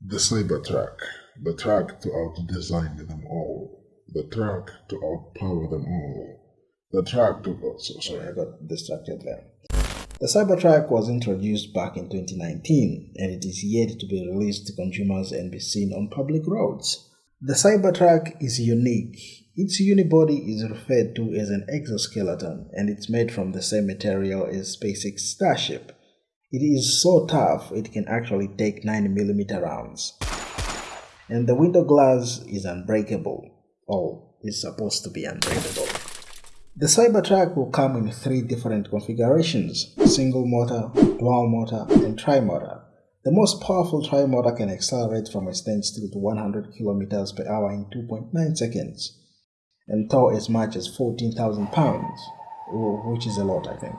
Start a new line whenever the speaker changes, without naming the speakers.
The Cybertruck, the truck to out-design them all, the truck to outpower them all, the truck to... Oh, so, sorry, I got distracted there.
The Cybertruck was introduced back in 2019 and it is yet to be released to consumers and be seen on public roads. The Cybertruck is unique. Its unibody is referred to as an exoskeleton and it's made from the same material as SpaceX Starship. It is so tough it can actually take 9mm rounds. And the window glass is unbreakable. Oh, it's supposed to be unbreakable. The Cybertruck will come in three different configurations, single motor, dual motor, and tri-motor. The most powerful tri-motor can accelerate from a standstill to 100 km per hour in 2.9 seconds and tow as much as 14,000 pounds, which is a lot I think.